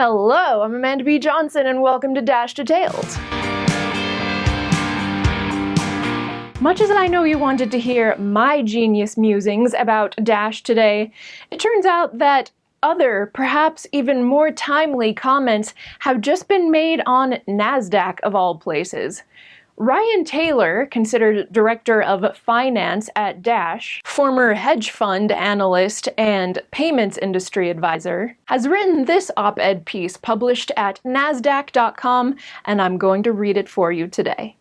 Hello, I'm Amanda B. Johnson and welcome to Dash Detailed. Much as I know you wanted to hear my genius musings about Dash today, it turns out that other, perhaps even more timely comments have just been made on NASDAQ of all places. Ryan Taylor, considered director of finance at Dash, former hedge fund analyst and payments industry advisor, has written this op-ed piece published at nasdaq.com and I'm going to read it for you today.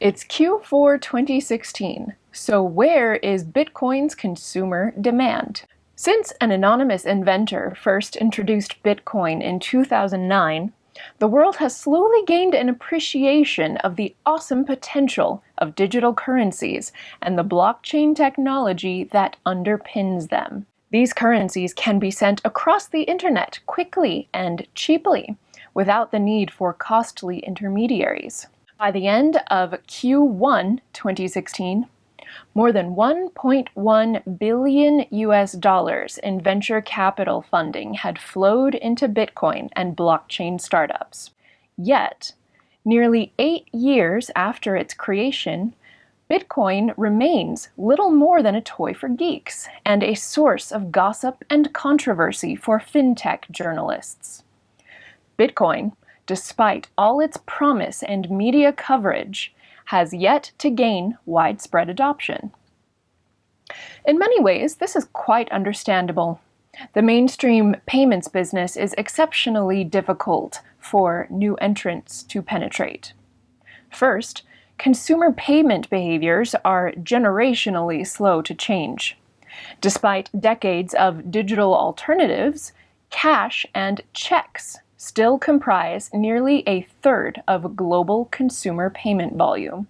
It's Q4 2016, so where is Bitcoin's consumer demand? Since an anonymous inventor first introduced Bitcoin in 2009, the world has slowly gained an appreciation of the awesome potential of digital currencies and the blockchain technology that underpins them. These currencies can be sent across the internet quickly and cheaply without the need for costly intermediaries. By the end of Q1 2016, more than 1.1 billion US dollars in venture capital funding had flowed into Bitcoin and blockchain startups. Yet, nearly eight years after its creation, Bitcoin remains little more than a toy for geeks and a source of gossip and controversy for fintech journalists. Bitcoin, despite all its promise and media coverage, has yet to gain widespread adoption. In many ways, this is quite understandable. The mainstream payments business is exceptionally difficult for new entrants to penetrate. First, consumer payment behaviors are generationally slow to change. Despite decades of digital alternatives, cash and checks still comprise nearly a third of global consumer payment volume.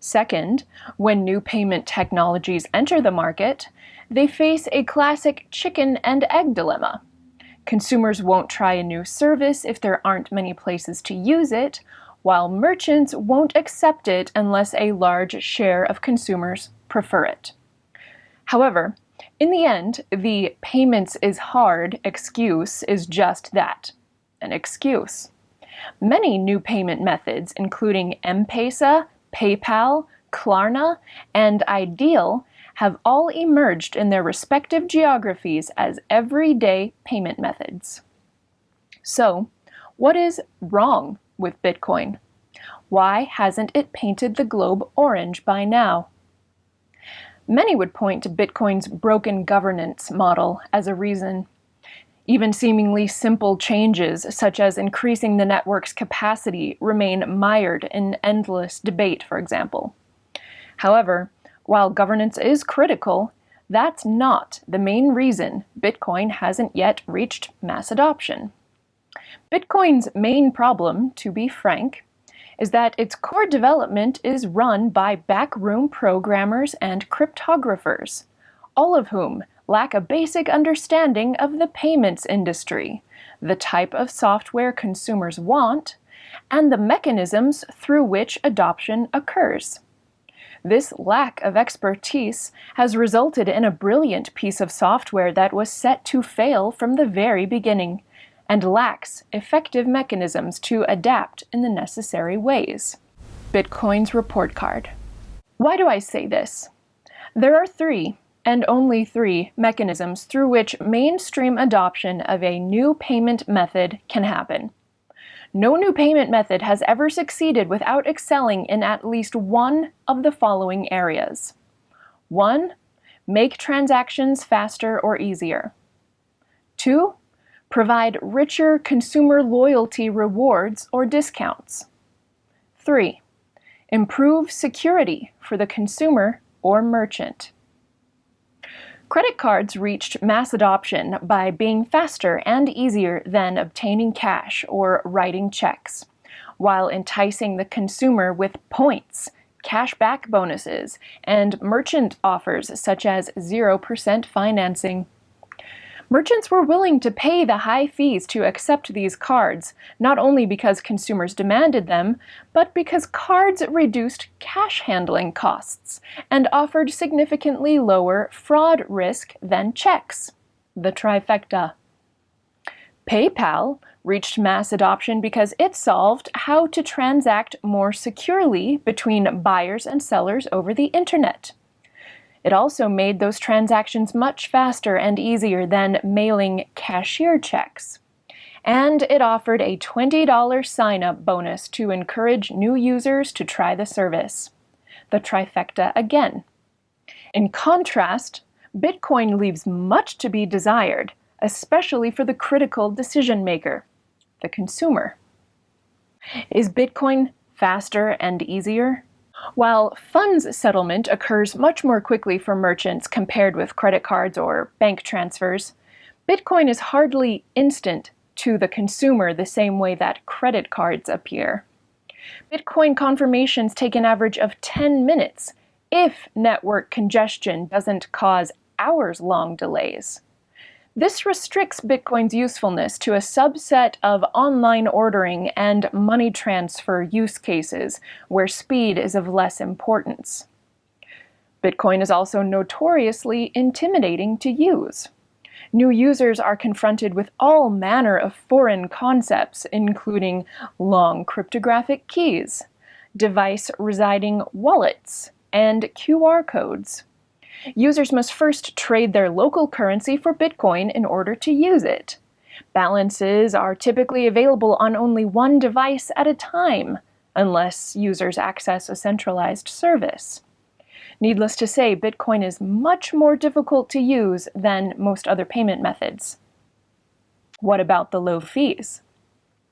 Second, when new payment technologies enter the market, they face a classic chicken and egg dilemma. Consumers won't try a new service if there aren't many places to use it, while merchants won't accept it unless a large share of consumers prefer it. However, in the end, the payments is hard excuse is just that an excuse. Many new payment methods, including M-Pesa, PayPal, Klarna, and iDeal, have all emerged in their respective geographies as everyday payment methods. So, what is wrong with Bitcoin? Why hasn't it painted the globe orange by now? Many would point to Bitcoin's broken governance model as a reason. Even seemingly simple changes, such as increasing the network's capacity, remain mired in endless debate, for example. However, while governance is critical, that's not the main reason Bitcoin hasn't yet reached mass adoption. Bitcoin's main problem, to be frank, is that its core development is run by backroom programmers and cryptographers, all of whom lack a basic understanding of the payments industry, the type of software consumers want, and the mechanisms through which adoption occurs. This lack of expertise has resulted in a brilliant piece of software that was set to fail from the very beginning and lacks effective mechanisms to adapt in the necessary ways. Bitcoin's report card. Why do I say this? There are three and only three mechanisms through which mainstream adoption of a new payment method can happen. No new payment method has ever succeeded without excelling in at least one of the following areas. 1. Make transactions faster or easier. 2. Provide richer consumer loyalty rewards or discounts. 3. Improve security for the consumer or merchant. Credit cards reached mass adoption by being faster and easier than obtaining cash or writing checks, while enticing the consumer with points, cashback bonuses, and merchant offers such as 0% financing. Merchants were willing to pay the high fees to accept these cards, not only because consumers demanded them, but because cards reduced cash handling costs and offered significantly lower fraud risk than checks. The trifecta. PayPal reached mass adoption because it solved how to transact more securely between buyers and sellers over the internet. It also made those transactions much faster and easier than mailing cashier checks. And it offered a $20 sign-up bonus to encourage new users to try the service. The trifecta again. In contrast, Bitcoin leaves much to be desired, especially for the critical decision maker, the consumer. Is Bitcoin faster and easier? While funds settlement occurs much more quickly for merchants compared with credit cards or bank transfers, Bitcoin is hardly instant to the consumer the same way that credit cards appear. Bitcoin confirmations take an average of 10 minutes if network congestion doesn't cause hours-long delays. This restricts Bitcoin's usefulness to a subset of online ordering and money transfer use cases where speed is of less importance. Bitcoin is also notoriously intimidating to use. New users are confronted with all manner of foreign concepts, including long cryptographic keys, device residing wallets, and QR codes. Users must first trade their local currency for Bitcoin in order to use it. Balances are typically available on only one device at a time, unless users access a centralized service. Needless to say, Bitcoin is much more difficult to use than most other payment methods. What about the low fees?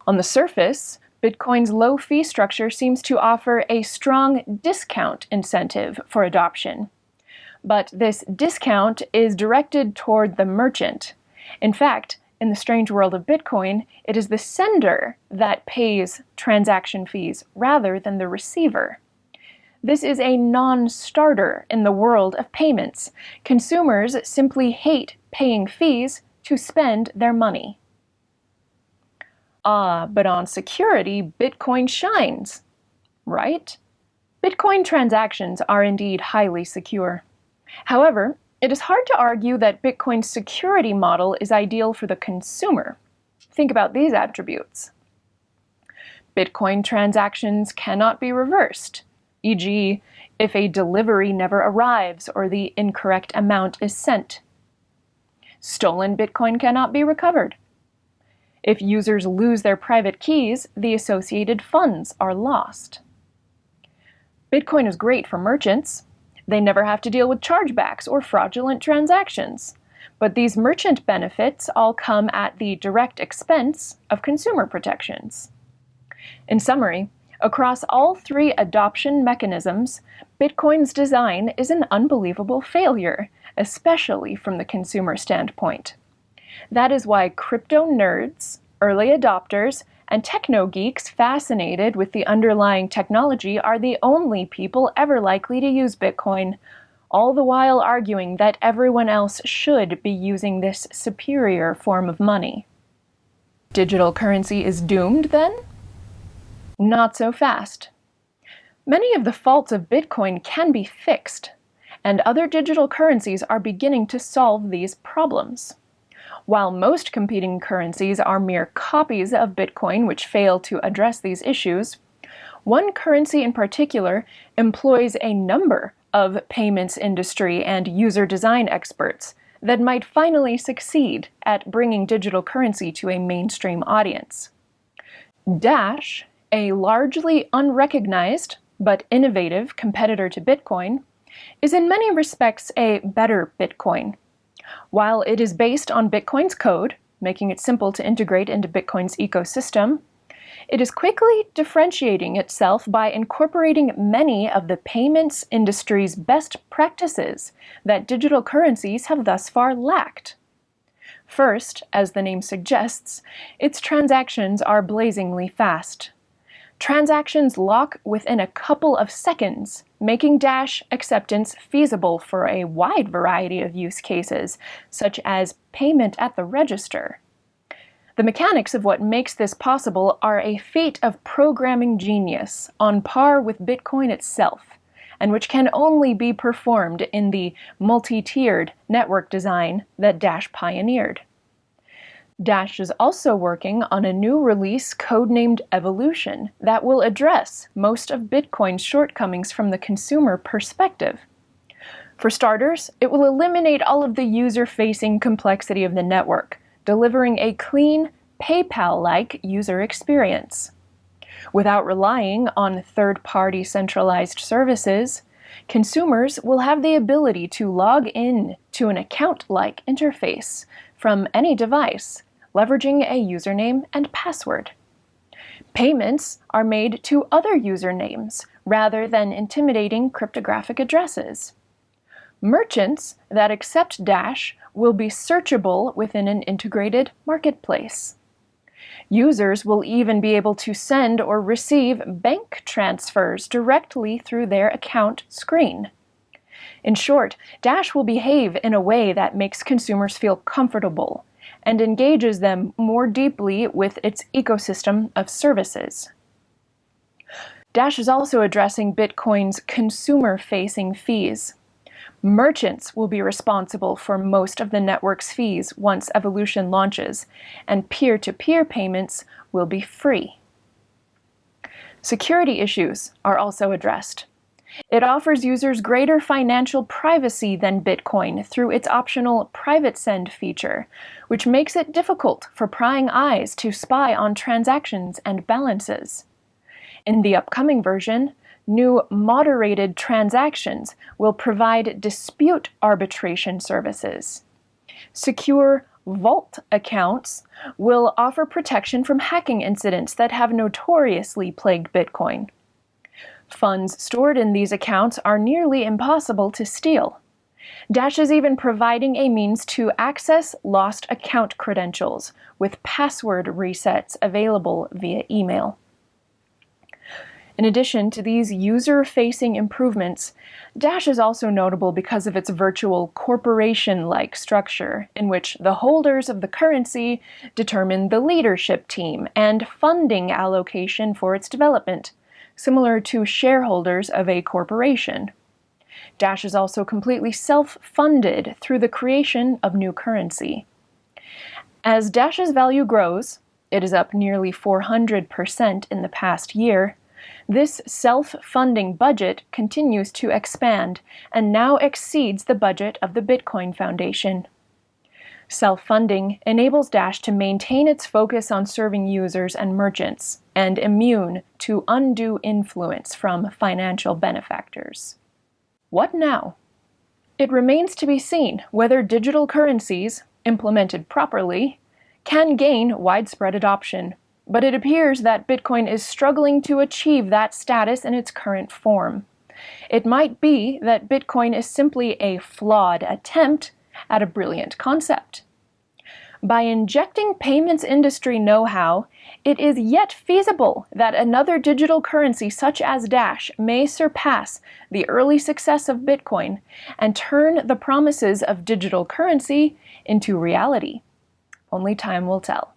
On the surface, Bitcoin's low fee structure seems to offer a strong discount incentive for adoption but this discount is directed toward the merchant. In fact, in the strange world of Bitcoin, it is the sender that pays transaction fees rather than the receiver. This is a non-starter in the world of payments. Consumers simply hate paying fees to spend their money. Ah, but on security, Bitcoin shines, right? Bitcoin transactions are indeed highly secure. However, it is hard to argue that Bitcoin's security model is ideal for the consumer. Think about these attributes. Bitcoin transactions cannot be reversed, e.g., if a delivery never arrives or the incorrect amount is sent. Stolen Bitcoin cannot be recovered. If users lose their private keys, the associated funds are lost. Bitcoin is great for merchants, they never have to deal with chargebacks or fraudulent transactions. But these merchant benefits all come at the direct expense of consumer protections. In summary, across all three adoption mechanisms, Bitcoin's design is an unbelievable failure, especially from the consumer standpoint. That is why crypto nerds, early adopters, and techno geeks fascinated with the underlying technology are the only people ever likely to use Bitcoin, all the while arguing that everyone else should be using this superior form of money. Digital currency is doomed, then? Not so fast. Many of the faults of Bitcoin can be fixed, and other digital currencies are beginning to solve these problems. While most competing currencies are mere copies of Bitcoin which fail to address these issues, one currency in particular employs a number of payments industry and user design experts that might finally succeed at bringing digital currency to a mainstream audience. Dash, a largely unrecognized but innovative competitor to Bitcoin, is in many respects a better Bitcoin while it is based on Bitcoin's code, making it simple to integrate into Bitcoin's ecosystem, it is quickly differentiating itself by incorporating many of the payments industry's best practices that digital currencies have thus far lacked. First, as the name suggests, its transactions are blazingly fast. Transactions lock within a couple of seconds, making Dash acceptance feasible for a wide variety of use cases, such as payment at the register. The mechanics of what makes this possible are a feat of programming genius, on par with Bitcoin itself, and which can only be performed in the multi-tiered network design that Dash pioneered. Dash is also working on a new release codenamed Evolution that will address most of Bitcoin's shortcomings from the consumer perspective. For starters, it will eliminate all of the user-facing complexity of the network, delivering a clean, PayPal-like user experience. Without relying on third-party centralized services, consumers will have the ability to log in to an account-like interface from any device leveraging a username and password. Payments are made to other usernames rather than intimidating cryptographic addresses. Merchants that accept Dash will be searchable within an integrated marketplace. Users will even be able to send or receive bank transfers directly through their account screen. In short, Dash will behave in a way that makes consumers feel comfortable and engages them more deeply with its ecosystem of services. Dash is also addressing Bitcoin's consumer-facing fees. Merchants will be responsible for most of the network's fees once Evolution launches, and peer-to-peer -peer payments will be free. Security issues are also addressed. It offers users greater financial privacy than Bitcoin through its optional Private Send feature, which makes it difficult for prying eyes to spy on transactions and balances. In the upcoming version, new moderated transactions will provide dispute arbitration services. Secure Vault accounts will offer protection from hacking incidents that have notoriously plagued Bitcoin. Funds stored in these accounts are nearly impossible to steal. Dash is even providing a means to access lost account credentials with password resets available via email. In addition to these user-facing improvements, Dash is also notable because of its virtual corporation-like structure, in which the holders of the currency determine the leadership team and funding allocation for its development similar to shareholders of a corporation. Dash is also completely self-funded through the creation of new currency. As Dash's value grows, it is up nearly 400% in the past year, this self-funding budget continues to expand and now exceeds the budget of the Bitcoin Foundation. Self-funding enables Dash to maintain its focus on serving users and merchants, and immune to undue influence from financial benefactors. What now? It remains to be seen whether digital currencies, implemented properly, can gain widespread adoption, but it appears that Bitcoin is struggling to achieve that status in its current form. It might be that Bitcoin is simply a flawed attempt at a brilliant concept. By injecting payments industry know-how, it is yet feasible that another digital currency such as Dash may surpass the early success of Bitcoin and turn the promises of digital currency into reality. Only time will tell.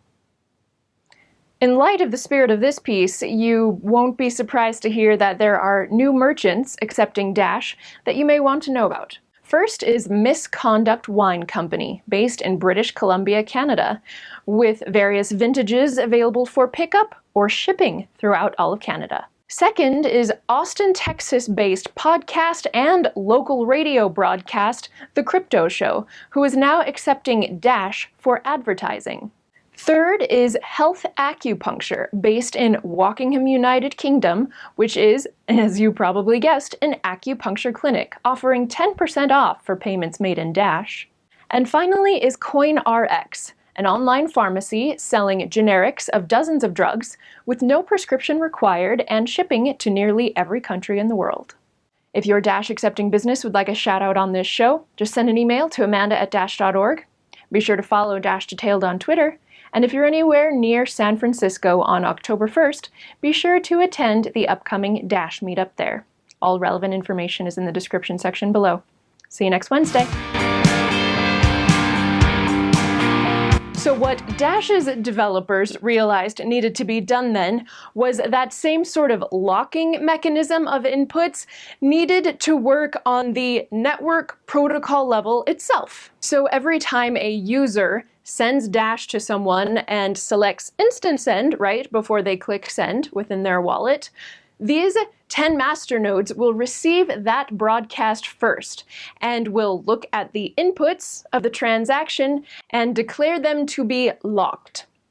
In light of the spirit of this piece, you won't be surprised to hear that there are new merchants accepting Dash that you may want to know about. First is Misconduct Wine Company, based in British Columbia, Canada, with various vintages available for pickup or shipping throughout all of Canada. Second is Austin, Texas-based podcast and local radio broadcast The Crypto Show, who is now accepting Dash for advertising. Third is Health Acupuncture, based in Wokingham, United Kingdom, which is, as you probably guessed, an acupuncture clinic, offering 10% off for payments made in Dash. And finally is CoinRx, an online pharmacy selling generics of dozens of drugs with no prescription required and shipping to nearly every country in the world. If your Dash accepting business would like a shout out on this show, just send an email to amanda at dash.org. Be sure to follow Dash Detailed on Twitter and if you're anywhere near San Francisco on October 1st, be sure to attend the upcoming Dash meetup there. All relevant information is in the description section below. See you next Wednesday. So what Dash's developers realized needed to be done then was that same sort of locking mechanism of inputs needed to work on the network protocol level itself. So every time a user sends Dash to someone and selects Instant Send right before they click Send within their wallet, these 10 masternodes will receive that broadcast first and will look at the inputs of the transaction and declare them to be locked.